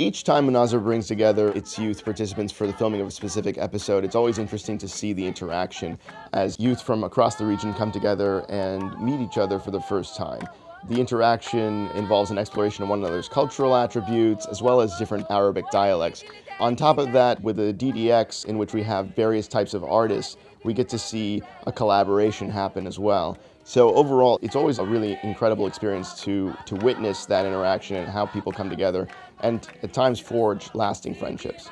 Each time Munazir brings together its youth participants for the filming of a specific episode, it's always interesting to see the interaction as youth from across the region come together and meet each other for the first time. The interaction involves an exploration of one another's cultural attributes as well as different Arabic dialects. On top of that, with the DDX, in which we have various types of artists, we get to see a collaboration happen as well. So overall, it's always a really incredible experience to, to witness that interaction and how people come together and at times forge lasting friendships.